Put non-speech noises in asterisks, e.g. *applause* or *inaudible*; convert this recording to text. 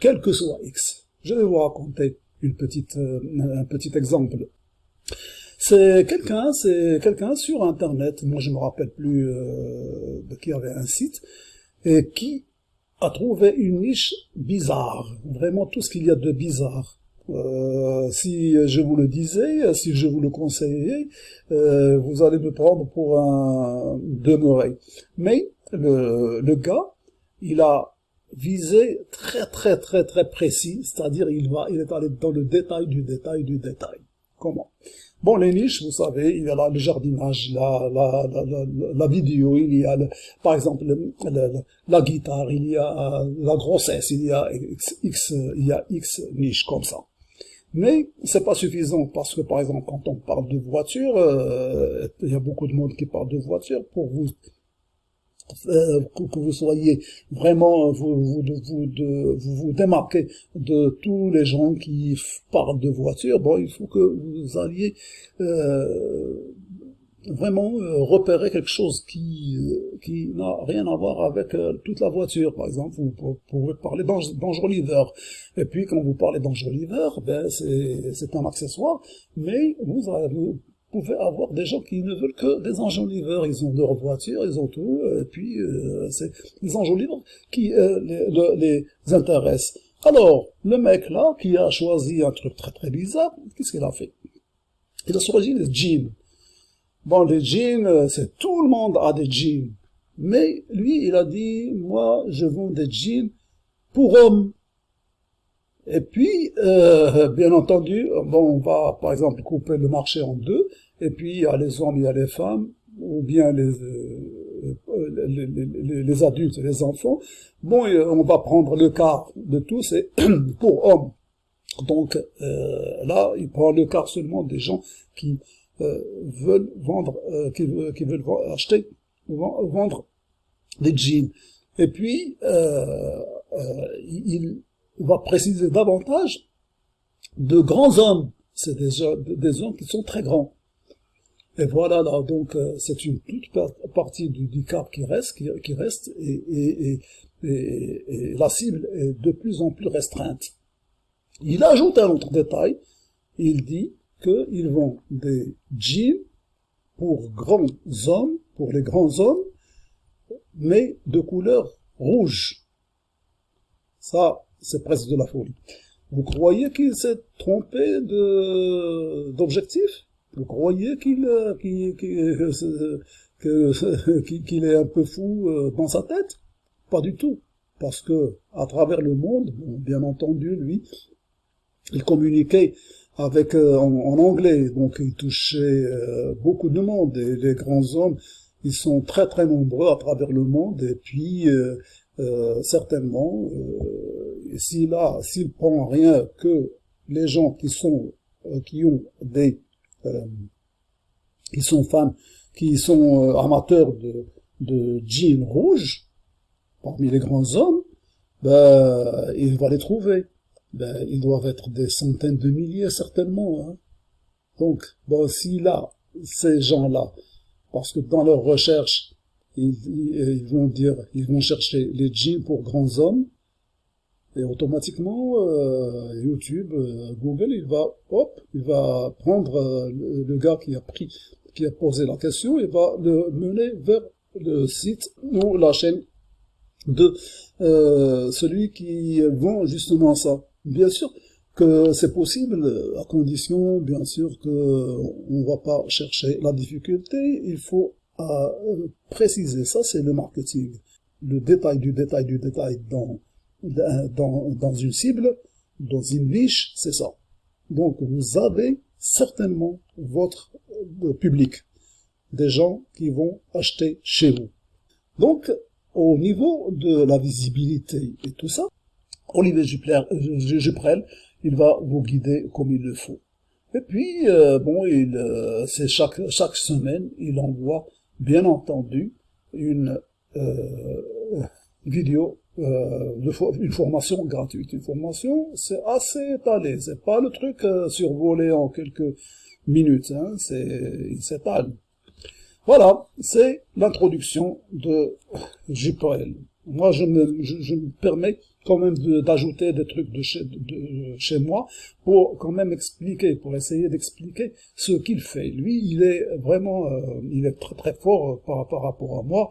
quel que soit X. Je vais vous raconter une petite, euh, un petit exemple. C'est quelqu'un, c'est quelqu'un sur Internet, moi je me rappelle plus euh, de qui avait un site, et qui a trouvé une niche bizarre, vraiment tout ce qu'il y a de bizarre. Euh, si je vous le disais, si je vous le conseillais, euh, vous allez me prendre pour un demeuré. Mais le, le gars, il a visé très très très très précis, c'est-à-dire il va, il est allé dans le détail du détail du détail. Comment? Bon, les niches, vous savez, il y a là le jardinage, la, la, la, la, vidéo, il y a, par exemple, la guitare, il y a la grossesse, il y a X, il y a X niches comme ça. Mais c'est pas suffisant parce que, par exemple, quand on parle de voiture, euh, il y a beaucoup de monde qui parle de voiture pour vous euh, que vous soyez vraiment, vous vous, vous, de, vous vous démarquez de tous les gens qui parlent de voiture, bon, il faut que vous alliez euh, vraiment euh, repérer quelque chose qui qui n'a rien à voir avec toute la voiture. Par exemple, vous pouvez parler d'Angeliver. Et puis, quand vous parlez d'Angeliver, ben, c'est un accessoire, mais vous, avez, pouvez avoir des gens qui ne veulent que des enjoliveurs. Ils ont leur voiture, ils ont tout, et puis euh, c'est les enjoliveurs qui euh, les, les, intéressent. Alors, le mec là, qui a choisi un truc très très bizarre, qu'est-ce qu'il a fait? Il a choisi les jeans. Bon, les jeans, euh, c'est tout le monde a des jeans. Mais lui, il a dit, moi, je vends des jeans pour hommes. Et puis, euh, bien entendu, bon, on va par exemple couper le marché en deux, et puis il y a les hommes, il y a les femmes, ou bien les, euh, les, les, les, adultes et les enfants. Bon, on va prendre le quart de tout, c'est *clears throat* pour hommes. Donc euh, là, il prend le quart seulement des gens qui euh, veulent vendre, euh, qui, qui, veulent acheter, vendre des jeans. Et puis, il va préciser davantage de grands hommes. C'est des, hommes qui sont très grands. Et voilà, là, donc, euh, c'est une toute partie du, du cap qui reste, qui, reste, et, la cible est de plus en plus restreinte. Il ajoute un autre détail, il dit qu'ils vont des jeans pour grands hommes, pour les grands hommes, mais de couleur rouge. Ça, c'est presque de la folie. Vous croyez qu'il s'est trompé d'objectif? Vous croyez *laughs* qu'il qu'il est un peu fou euh, dans sa tête? Pas du tout. Parce que, à travers le monde, bien entendu, lui, il communiquait avec euh, en, anglais, donc il touchait euh, beaucoup de monde, et les grands hommes, ils sont très très nombreux à travers le monde, et puis certainement, s'il a, s'il prend rien que les gens qui sont, euh, qui ont des, euh, qui sont femmes, qui sont euh, amateurs de, jeans rouges, parmi les grands hommes, ben, il va les trouver. Ben, ils doivent être des centaines de milliers, certainement. Hein. Donc, bon, s'il a ces gens-là, parce que dans leur recherche, ils, vont dire, ils vont chercher les jeans pour grands hommes, et automatiquement, euh, YouTube, euh, Google, il va, hop, il va prendre euh, le, gars qui a pris, qui a posé la question, il va le mener vers le site ou la chaîne de celui qui vend justement ça. Bien sûr que c'est possible, à condition, bien sûr, que on va pas chercher la difficulté, il faut préciser ça, c'est le marketing. Le détail du détail du détail dans dans, dans une cible, dans une niche, c'est ça. Donc vous avez certainement votre euh, public, des gens qui vont acheter chez vous. Donc au niveau de la visibilité et tout ça, Olivier Juprel, il va vous guider comme il le faut. Et puis, euh, bon, il, euh, c'est chaque, chaque semaine, il envoie, bien entendu, une vidéo euh, une formation gratuite. Une formation, c'est assez étalé. C'est pas le truc euh, survolé en quelques minutes. Hein, c'est, il s'étale. Voilà, c'est l'introduction de JPL. Moi, je me, je, me permets quand même d'ajouter des trucs de chez, de chez moi pour quand même expliquer, pour essayer d'expliquer ce qu'il fait. Lui, il est vraiment, euh, il est très très fort par, par rapport à moi.